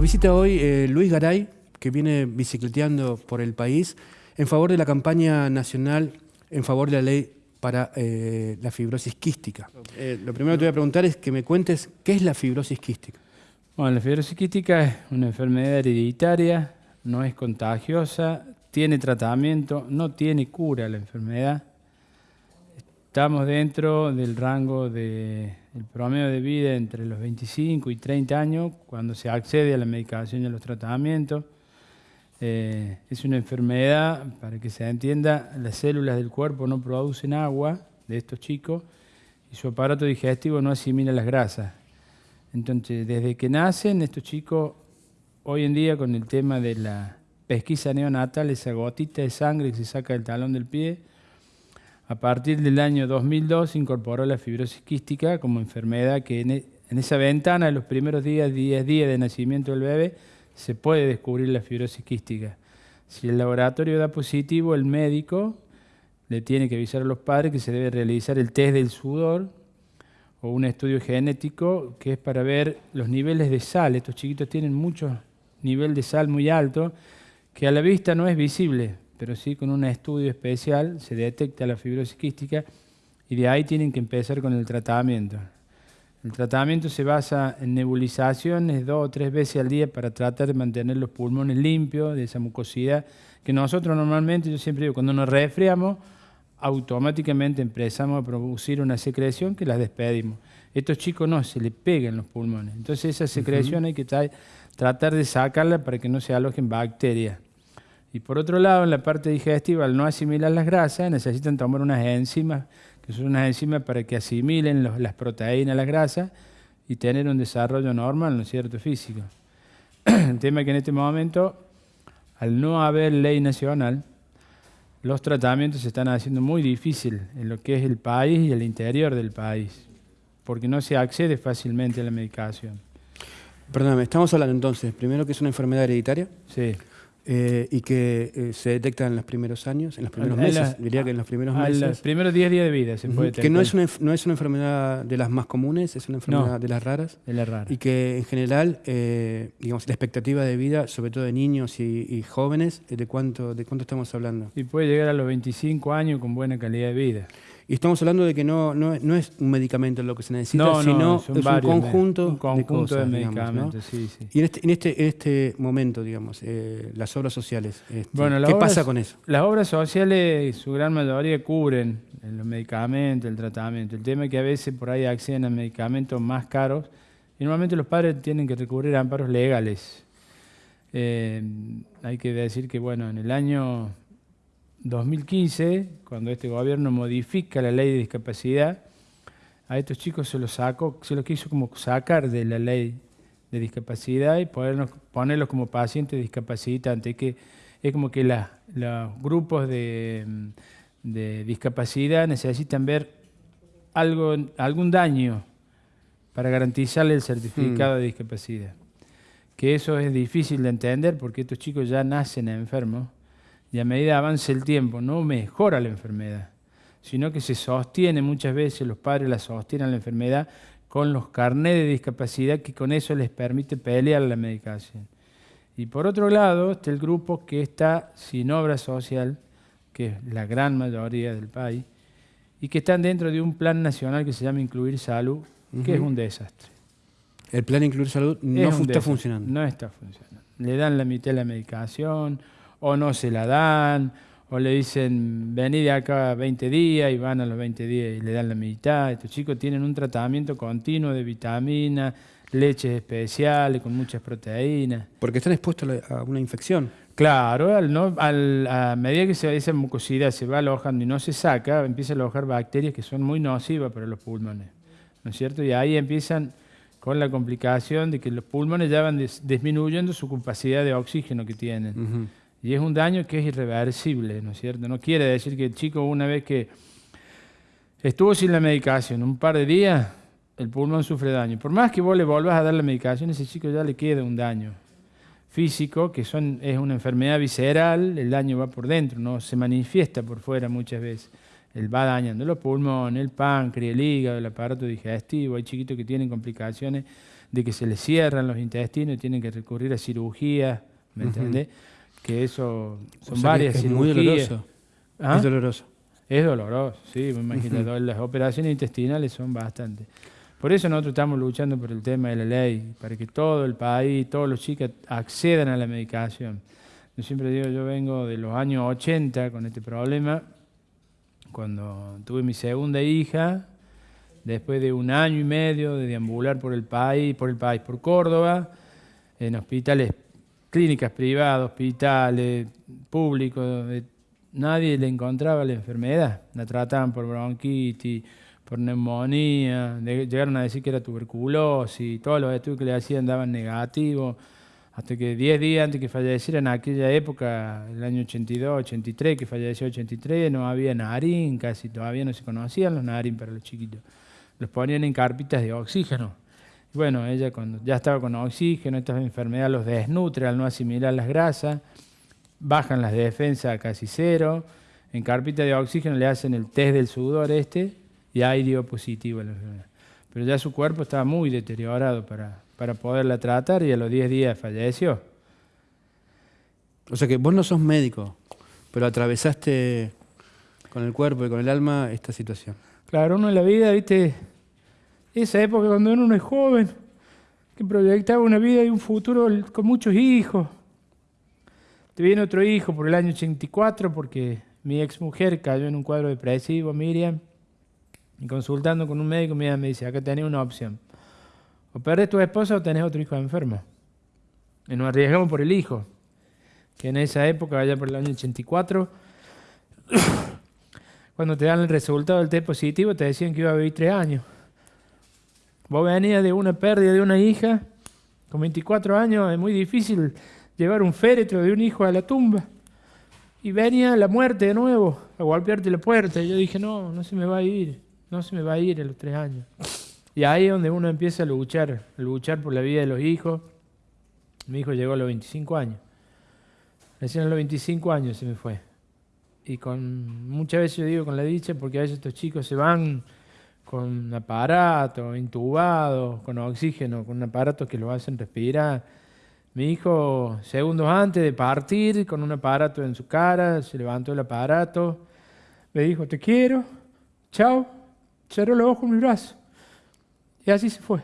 Nos visita hoy eh, Luis Garay, que viene bicicleteando por el país en favor de la campaña nacional en favor de la ley para eh, la fibrosis quística. Eh, lo primero que te voy a preguntar es que me cuentes qué es la fibrosis quística. Bueno, la fibrosis quística es una enfermedad hereditaria, no es contagiosa, tiene tratamiento, no tiene cura la enfermedad. Estamos dentro del rango del promedio de vida entre los 25 y 30 años cuando se accede a la medicación y a los tratamientos. Eh, es una enfermedad, para que se entienda, las células del cuerpo no producen agua de estos chicos y su aparato digestivo no asimila las grasas. Entonces, desde que nacen, estos chicos, hoy en día con el tema de la pesquisa neonatal, esa gotita de sangre que se saca del talón del pie, a partir del año 2002 se incorporó la fibrosis quística como enfermedad que e, en, esa ventana de los primeros días, 10 días de nacimiento del bebé, se puede descubrir la fibrosis quística. Si el laboratorio da positivo, el médico le tiene que avisar a los padres que se debe realizar el test del sudor o un estudio genético que es para ver los niveles de sal. Estos chiquitos tienen mucho nivel de sal muy alto que a la vista no es visible, pero sí con un estudio especial se detecta la fibrosis quística y de ahí tienen que empezar con el tratamiento. El tratamiento se basa en nebulizaciones dos o tres veces al día para tratar de mantener los pulmones limpios de esa mucosidad que nosotros normalmente, yo siempre digo, cuando nos resfriamos, automáticamente empezamos a producir una secreción que las despedimos. Estos chicos no, se les pegan los pulmones. Entonces esa secreción hay que tratar de sacarla para que no se alojen bacterias. Y por otro lado, en la parte digestiva, al no asimilar las grasas, necesitan tomar unas enzimas, que son unas enzimas para que asimilen las proteínas, las grasas, y tener un desarrollo normal, ¿no es cierto?, físico. el tema es que en este momento, al no haber ley nacional, los tratamientos se están haciendo muy difíciles en lo que es el país y el interior del país, porque no se accede fácilmente a la medicación. Perdóname, estamos hablando entonces, primero que es una enfermedad hereditaria. Sí. Eh, y que eh, se detecta en los primeros años, en los primeros meses, diría que en los primeros meses. En los primeros 10 días de vida se puede detectar. Que no es, una, no es una enfermedad de las más comunes, es una enfermedad de las raras. De las raras. Y que en general, eh, digamos, la expectativa de vida, sobre todo de niños y, jóvenes, ¿de cuánto, ¿de cuánto estamos hablando? Y puede llegar a los 25 años con buena calidad de vida. Y estamos hablando de que no, no, no es un medicamento lo que se necesita, sino es un conjunto, de, cosas, medicamentos. sí, sí. Y en este, en este, en este momento, digamos, eh, las obras sociales, este, ¿qué pasa con eso? Las obras sociales, su gran mayoría, cubren los medicamentos, el tratamiento. El tema es que a veces por ahí acceden a medicamentos más caros y normalmente los padres tienen que recurrir a amparos legales. Eh, hay que decir que, bueno, en el año 2015, cuando este gobierno modifica la ley de discapacidad, a estos chicos se los sacó, se los quiso como sacar de la ley de discapacidad y ponerlos, como pacientes discapacitantes, que es como que los grupos de, discapacidad necesitan ver algo, algún daño para garantizarle el certificado de discapacidad. Que eso es difícil de entender porque estos chicos ya nacen enfermos y a medida avance el tiempo no mejora la enfermedad, sino que se sostiene muchas veces, los padres la sostienen la enfermedad con los carnés de discapacidad que con eso les permite pelear la medicación. Y por otro lado está el grupo que está sin obra social, que es la gran mayoría del país, y que están dentro de un plan nacional que se llama Incluir Salud, que es un desastre. El plan Incluir Salud no está funcionando. No está funcionando. Le dan la mitad de la medicación, o no se la dan, o le dicen, vení de acá 20 días y van a los 20 días y le dan la mitad. Estos chicos tienen un tratamiento continuo de vitaminas, leches especiales con muchas proteínas. Porque están expuestos a una infección. Claro, al no, al, a medida que se, esa mucosidad se va alojando y no se saca, empieza a alojar bacterias que son muy nocivas para los pulmones. ¿No es cierto? Y ahí empiezan con la complicación de que los pulmones ya van disminuyendo su capacidad de oxígeno que tienen. Y es un daño que es irreversible, ¿no es cierto? No quiere decir que el chico una vez que estuvo sin la medicación un par de días, el pulmón sufre daño. Por más que vos le volvas a dar la medicación, ese chico ya le queda un daño físico, que son, es una enfermedad visceral, el daño va por dentro, no se manifiesta por fuera muchas veces. Él va dañando los pulmones, el páncreas, el hígado, el aparato digestivo. Hay chiquitos que tienen complicaciones de que se les cierran los intestinos y tienen que recurrir a cirugía, ¿me entendés? Que eso son varias es muy doloroso. ¿Ah? Es doloroso. Es doloroso, sí, me imagino. Las operaciones intestinales son bastante. Por eso nosotros estamos luchando por el tema de la ley, para que todo el país, todos los chicos accedan a la medicación. Yo siempre digo, yo vengo de los años 80 con este problema, cuando tuve mi segunda hija, después de un año y medio de deambular por el país, por el país, por Córdoba, en hospitales, clínicas privadas, hospitales públicos, nadie le encontraba la enfermedad. La trataban por bronquitis, por neumonía, llegaron a decir que era tuberculosis, todos los estudios que le hacían daban negativos, hasta que 10 días antes que falleciera en aquella época, el año 82, 83, que falleció 83, no había narín, casi todavía no se conocían los narín para los chiquitos. Los ponían en carpitas de oxígeno. Bueno, ella cuando ya estaba con oxígeno, estas enfermedades los desnutre al no asimilar las grasas, bajan las defensas a casi cero, en carpita de oxígeno le hacen el test del sudor este, y ahí dio positivo la enfermedad. Pero ya su cuerpo estaba muy deteriorado para, para poderla tratar y a los 10 días falleció. O sea que vos no sos médico, pero atravesaste con el cuerpo y con el alma esta situación. Claro, uno en la vida, viste, esa época cuando uno es joven, que proyectaba una vida y un futuro con muchos hijos. Te viene otro hijo por el año 84 porque mi ex mujer cayó en un cuadro depresivo, Miriam. Y consultando con un médico, me dice, acá tenés una opción. O perdés tu esposa o tenés otro hijo enfermo. Y nos arriesgamos por el hijo. Que en esa época, allá por el año 84, cuando te dan el resultado del test positivo, te decían que iba a vivir tres años. Vos venías de una pérdida de una hija, con 24 años, es muy difícil llevar un féretro de un hijo a la tumba. Y venía la muerte de nuevo, a golpearte la puerta. Y yo dije, no, no se me va a ir no se me va a ir a los tres años. Y ahí es donde uno empieza a luchar, a luchar por la vida de los hijos. Mi hijo llegó a los 25 años. Recién a los 25 años se me fue. Y con muchas veces yo digo con la dicha, porque a veces estos chicos se van con aparato, intubados, con oxígeno, con un aparato que lo hacen respirar. Mi hijo, segundos antes de partir, con un aparato en su cara, se levantó el aparato, me dijo, te quiero, chao, cerró los ojos con mi brazo. Y así se fue.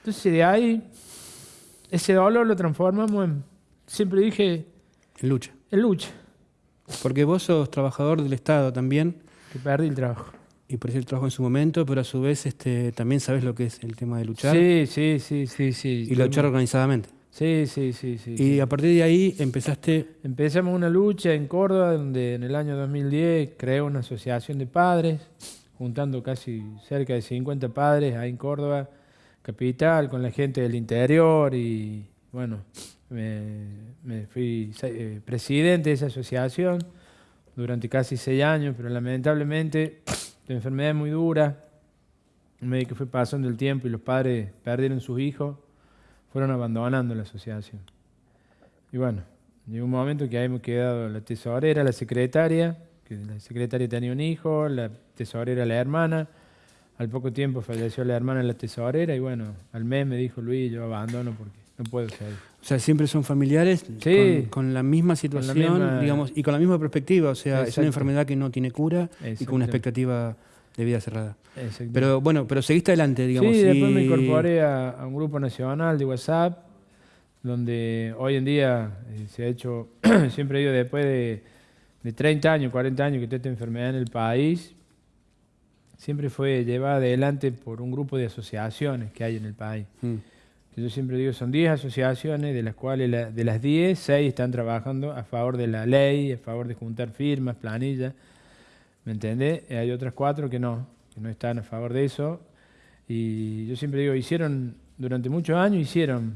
Entonces de ahí, ese dolor lo transformamos en, siempre dije... En lucha. En lucha. Porque vos sos trabajador del Estado también. Que perdí el trabajo. Y perdí el trabajo en su momento, pero a su vez este, también sabes lo que es el tema de luchar. Sí, sí, sí, sí. sí. Y luchar organizadamente. Sí, sí, sí, sí. Y a partir de ahí empezaste... Empezamos una lucha en Córdoba, donde en el año 2010 creé una asociación de padres juntando casi cerca de 50 padres ahí en Córdoba, capital, con la gente del interior y bueno, me, fui eh, presidente de esa asociación durante casi seis años, pero lamentablemente la enfermedad es muy dura, el médico fue pasando el tiempo y los padres perdieron sus hijos, fueron abandonando la asociación. Y bueno, llegó un momento que ahí hemos quedado la tesorera, la secretaria, que la secretaria tenía un hijo, la tesorera la hermana. Al poco tiempo falleció la hermana de la tesorera y bueno, al mes me dijo Luis, yo abandono porque no puedo seguir. O sea, siempre son familiares con, la misma situación, digamos, y con la misma perspectiva. O sea, es una enfermedad que no tiene cura y con una expectativa de vida cerrada. Pero bueno, pero seguiste adelante, digamos. Sí, después me incorporé a, un grupo nacional de WhatsApp, donde hoy en día eh, se ha hecho, siempre digo, después de de 30 años, 40 años que está esta enfermedad en el país, siempre fue llevada adelante por un grupo de asociaciones que hay en el país. Mm. Yo siempre digo, son 10 asociaciones, de las cuales de las 10, 6 están trabajando a favor de la ley, a favor de juntar firmas, planillas, ¿me entendés? hay otras 4 que no, que no están a favor de eso. Y yo siempre digo, hicieron, durante muchos años hicieron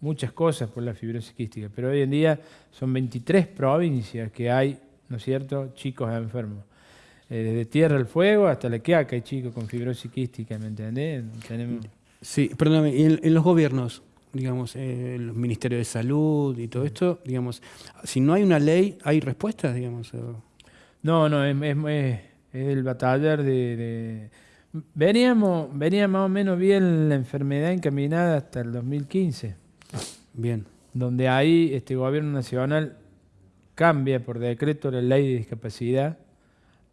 muchas cosas por la fibrosis quística, pero hoy en día son 23 provincias que hay ¿no es cierto? Chicos enfermos. Eh, desde Tierra al Fuego hasta la que hay chicos con fibrosis quística, ¿me entendés? Sí, perdóname, y en, los gobiernos, digamos, eh, los ministerios de salud y todo esto, digamos, si no hay una ley, ¿hay respuestas, digamos? No, no, es, es, el batallar de, Veníamos, venía más o menos bien la enfermedad encaminada hasta el 2015. Bien. Donde ahí este gobierno nacional cambia por decreto la ley de discapacidad.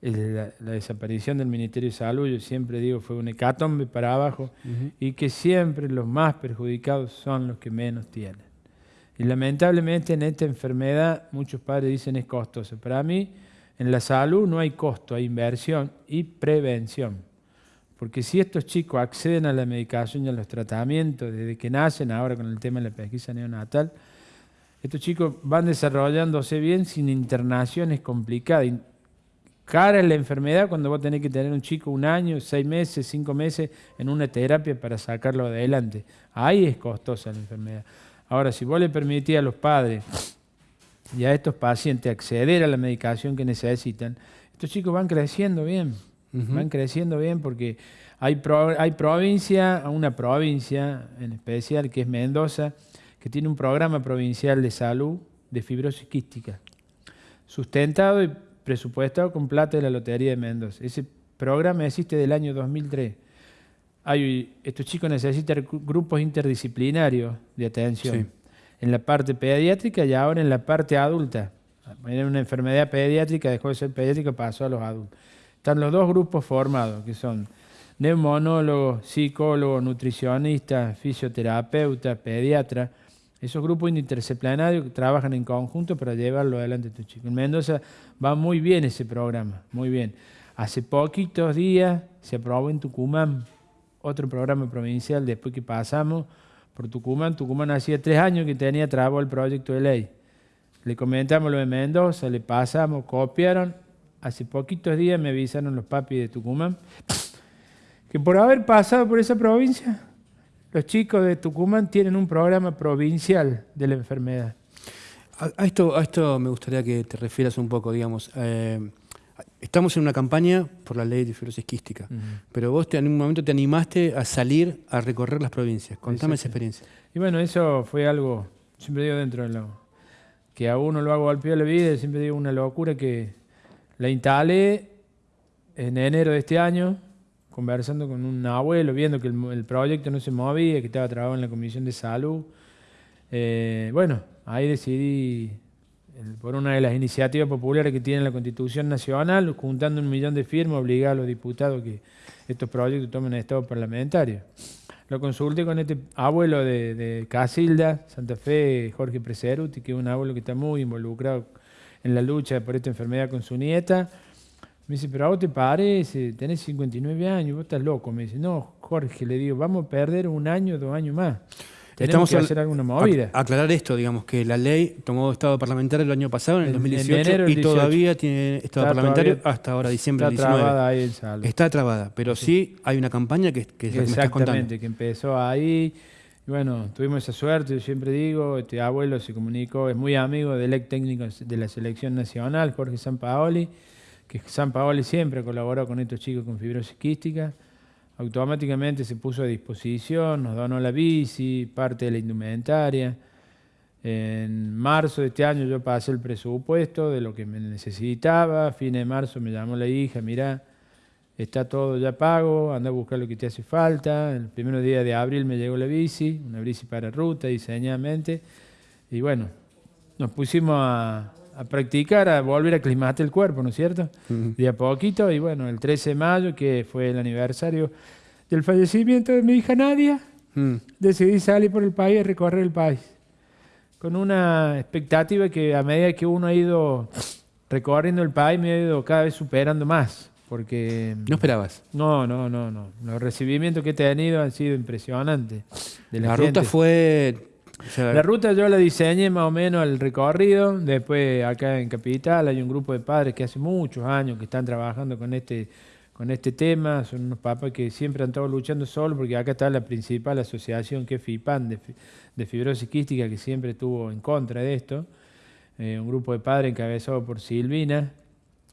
La, desaparición del Ministerio de Salud, yo siempre digo, fue un hecatombe para abajo y que siempre los más perjudicados son los que menos tienen. Y lamentablemente en esta enfermedad muchos padres dicen es costoso. Para mí, en la salud no hay costo, hay inversión y prevención. Porque si estos chicos acceden a la medicación y a los tratamientos desde que nacen, ahora con el tema de la pesquisa neonatal, estos chicos van desarrollándose bien sin internaciones complicadas. Cara es la enfermedad cuando vos tenés que tener un chico un año, seis meses, cinco meses en una terapia para sacarlo adelante. Ahí es costosa la enfermedad. Ahora, si vos le permitís a los padres y a estos pacientes acceder a la medicación que necesitan, estos chicos van creciendo bien, van creciendo bien porque hay, hay provincia, una provincia en especial que es Mendoza, que tiene un programa provincial de salud de fibrosis quística, sustentado y presupuestado con plata de la Lotería de Mendoza. Ese programa existe del año 2003. Hay, estos chicos necesitan grupos interdisciplinarios de atención en la parte pediátrica y ahora en la parte adulta. Era una enfermedad pediátrica, dejó de ser pediátrica, pasó a los adultos. Están los dos grupos formados, que son neumonólogos, psicólogos, nutricionistas, fisioterapeutas, pediatras. Esos grupos interdisciplinarios trabajan en conjunto para llevarlo adelante a estos chicos. En Mendoza va muy bien ese programa, muy bien. Hace poquitos días se aprobó en Tucumán otro programa provincial después que pasamos por Tucumán. Tucumán hacía tres años que tenía trabado el proyecto de ley. Le comentamos lo de Mendoza, le pasamos, copiaron. Hace poquitos días me avisaron los papis de Tucumán que por haber pasado por esa provincia, los chicos de Tucumán tienen un programa provincial de la enfermedad. A, esto, a esto me gustaría que te refieras un poco, digamos. Eh, Estamos en una campaña por la ley de fibrosis quística, pero vos en un momento te animaste a salir a recorrer las provincias. Contame esa experiencia. Y bueno, eso fue algo, siempre digo dentro de lo que a uno lo hago al pie de la vida, siempre digo una locura que la instalé en enero de este año, conversando con un abuelo, viendo que el, proyecto no se movía, que estaba trabajando en la Comisión de Salud. Eh, bueno, ahí decidí por una de las iniciativas populares que tiene la Constitución Nacional, juntando un millón de firmas, obligar a los diputados que estos proyectos tomen estado parlamentario. Lo consulté con este abuelo de, Casilda, Santa Fe, Jorge Preseruti, que es un abuelo que está muy involucrado en la lucha por esta enfermedad con su nieta. Me dice, pero a vos te parece, tenés 59 años, vos estás loco. Me dice, no, Jorge, le digo, vamos a perder un año, dos años más. Tenemos que hacer alguna movida. aclarar esto, digamos, que la ley tomó estado parlamentario el año pasado, en el 2018, y todavía tiene estado parlamentario hasta ahora, diciembre del 19. Está trabada ahí Está trabada, pero sí, hay una campaña que, que, Exactamente, que empezó ahí. Y bueno, tuvimos esa suerte, yo siempre digo, este abuelo se comunicó, es muy amigo del ex técnico de la selección nacional, Jorge Sampaoli, que Sampaoli siempre colaboró con estos chicos con fibrosis quística automáticamente se puso a disposición, nos donó la bici, parte de la indumentaria. En marzo de este año yo pasé el presupuesto de lo que me necesitaba. A fines de marzo me llamó la hija, mira, está todo ya pago, anda a buscar lo que te hace falta. El primer día de abril me llegó la bici, una bici para ruta diseñadamente. Y bueno, nos pusimos a, a practicar, a volver a aclimatar el cuerpo, ¿no es cierto? De a poquito, y bueno, el 13 de mayo, que fue el aniversario del fallecimiento de mi hija Nadia, mm. decidí salir por el país y recorrer el país. Con una expectativa que a medida que uno ha ido recorriendo el país, me ha ido cada vez superando más. Porque, ¿No esperabas? No, no, no, no. Los recibimientos que he tenido han sido impresionantes. la ruta fue la ruta yo la diseñé más o menos el recorrido. Después acá en Capital hay un grupo de padres que hace muchos años que están trabajando con este, con este tema. Son unos papás que siempre han estado luchando solo porque acá está la principal asociación que es FIPAN de, fibrosis quística que siempre estuvo en contra de esto. Eh, un grupo de padres encabezado por Silvina,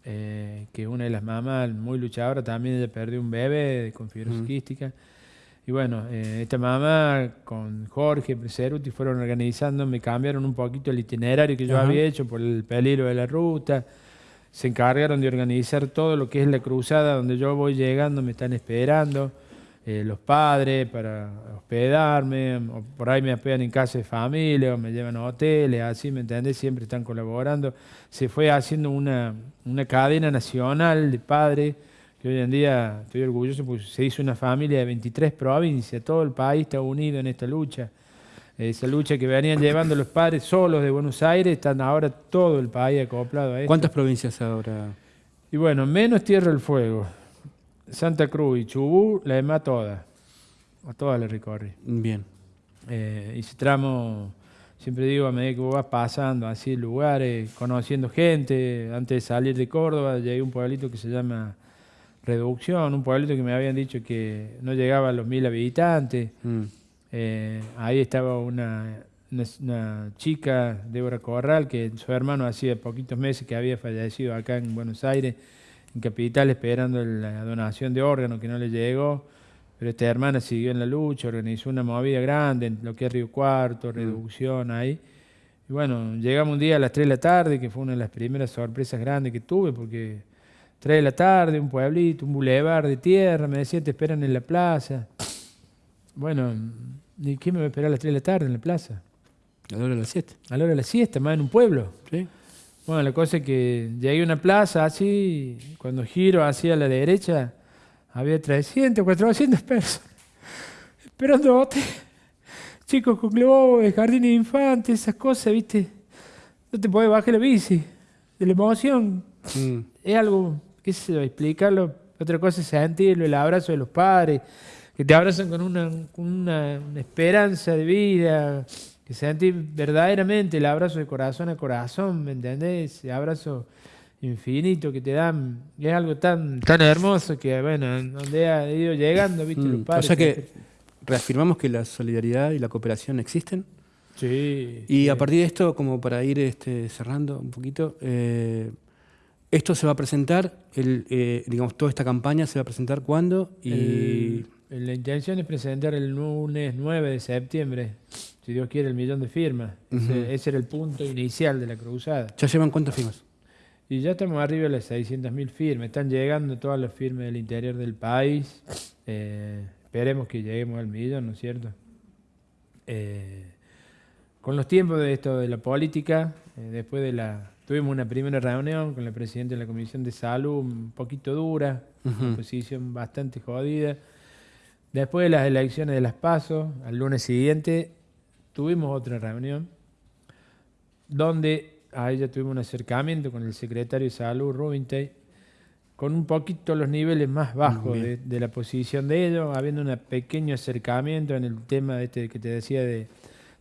eh, que es una de las mamás muy luchadora. También ella perdió un bebé con fibrosis quística. Y bueno, eh, esta mamá con Jorge Preseruti fueron organizando, me cambiaron un poquito el itinerario que yo había hecho por el peligro de la ruta. se encargaron de organizar todo lo que es la cruzada, donde yo voy llegando, me están esperando. Eh, los padres para hospedarme, o por ahí me hospedan en casa de familia, o me llevan a hoteles, así, ¿me entiendes? Siempre están colaborando. Se fue haciendo una, una cadena nacional de padres, que hoy en día estoy orgulloso porque se hizo una familia de 23 provincias, todo el país está unido en esta lucha. Esa lucha que venían llevando los padres solos de Buenos Aires, están ahora todo el país acoplado a esto. ¿Cuántas provincias ahora? Y bueno, menos Tierra del Fuego. Santa Cruz y Chubú, la demás todas. A todas las recorrí. Bien. Eh, ese tramo, siempre digo, a medida que vos vas pasando así lugares, conociendo gente, antes de salir de Córdoba, llegué a un pueblito que se llama Reducción, un pueblito que me habían dicho que no llegaba a los mil habitantes. Mm. Eh, ahí estaba una, una, chica, Débora Corral, que su hermano hacía poquitos meses que había fallecido acá en Buenos Aires en Capital esperando la donación de órganos que no le llegó, pero esta hermana siguió en la lucha, organizó una movida grande en lo que es Río Cuarto, mm. reducción ahí. Y bueno, llegamos un día a las 3 de la tarde, que fue una de las primeras sorpresas grandes que tuve, porque 3 de la tarde, un pueblito, un bulevar de tierra, me decía, te esperan en la plaza. Bueno, ¿y quién me va a esperar a las 3 de la tarde en la plaza? A la hora de la siesta. A la hora de la siesta, más en un pueblo. Sí. Bueno, la cosa es que llegué a una plaza así, cuando giro hacia la derecha, había 300, 400 personas esperando Chicos con globos, jardines de infantes, esas cosas, ¿viste? No te puedes bajar la bici, de la emoción. Mm. Es algo, qué sé yo, explicarlo. Otra cosa es sentirlo, el abrazo de los padres, que te abrazan con una, una esperanza de vida, que sentí verdaderamente el abrazo de corazón a corazón, ¿me entendés? Ese abrazo infinito que te dan, es algo tan, tan hermoso que, bueno, donde ha ido llegando, ¿viste? los mm, padres. O sea que reafirmamos que la solidaridad y la cooperación existen. Sí. Y a partir de esto, como para ir este, cerrando un poquito, eh, esto se va a presentar, el, eh, digamos, toda esta campaña se va a presentar cuándo y... la intención es presentar el lunes 9 de septiembre si Dios quiere, el millón de firmas. ese, era el punto inicial de la cruzada. ¿Ya llevan cuántas firmas? Y ya estamos arriba de las 600.000 firmas. Están llegando todas las firmas del interior del país. Eh, esperemos que lleguemos al millón, ¿no es cierto? Eh, con los tiempos de esto de la política, eh, después de la... Tuvimos una primera reunión con la presidenta de la Comisión de Salud, un poquito dura, una posición bastante jodida. Después de las elecciones de las PASO, al lunes siguiente, tuvimos otra reunión donde a ella tuvimos un acercamiento con el secretario de Salud, Rubintay, con un poquito los niveles más bajos de, la posición de ellos, habiendo un pequeño acercamiento en el tema este que te decía de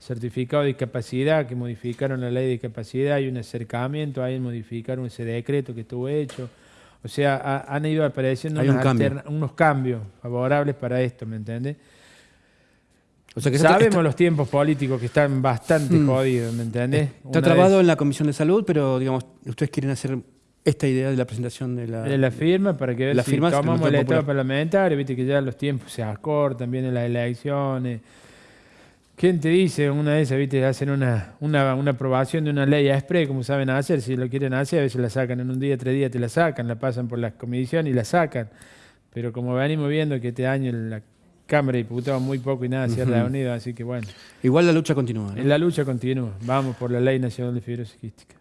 certificado de discapacidad, que modificaron la ley de discapacidad, y un acercamiento, ahí modificaron ese decreto que estuvo hecho. O sea, han ido apareciendo unos cambios favorables para esto, ¿me entiendes? Sabemos los tiempos políticos que están bastante mm. jodidos, ¿me entendés? Está trabado en la Comisión de Salud, pero digamos, ustedes quieren hacer esta idea de la presentación de la, de la firma para que la si tomamos el Estado parlamentario, viste que ya los tiempos se acortan, vienen las elecciones. ¿Quién te dice una vez, viste, hacen una, una, una aprobación de una ley a spray, como saben hacer, si lo quieren hacer, a veces la sacan en un día, tres días te la sacan, la pasan por las comisiones y la sacan. Pero como venimos viendo que este año la Cámara de Diputados muy poco y nada se uh así que bueno. Igual la lucha continúa. La lucha continúa. Vamos por la Ley Nacional de Fibrosis Quística.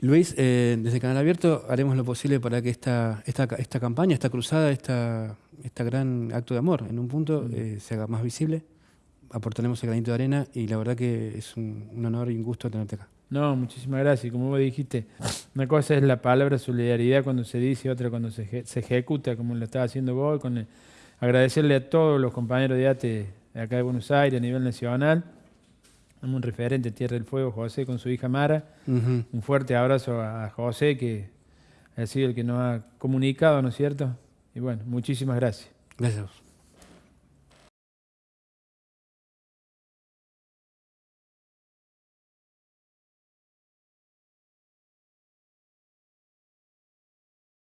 Luis, eh, desde Canal Abierto haremos lo posible para que esta, esta, esta campaña, esta cruzada, esta, esta gran acto de amor, en un punto eh, se haga más visible. Aportaremos el granito de arena y la verdad que es un, honor y un gusto tenerte acá. No, muchísimas gracias. Como vos dijiste, una cosa es la palabra solidaridad cuando se dice, otra cuando se, se ejecuta, como lo estaba haciendo vos, con el, agradecerle a todos los compañeros de ATE de acá de Buenos Aires a nivel nacional. Un referente Tierra del Fuego, José, con su hija Mara. Un fuerte abrazo a José, que ha sido el que nos ha comunicado, ¿no es cierto? Y bueno, muchísimas gracias. Gracias.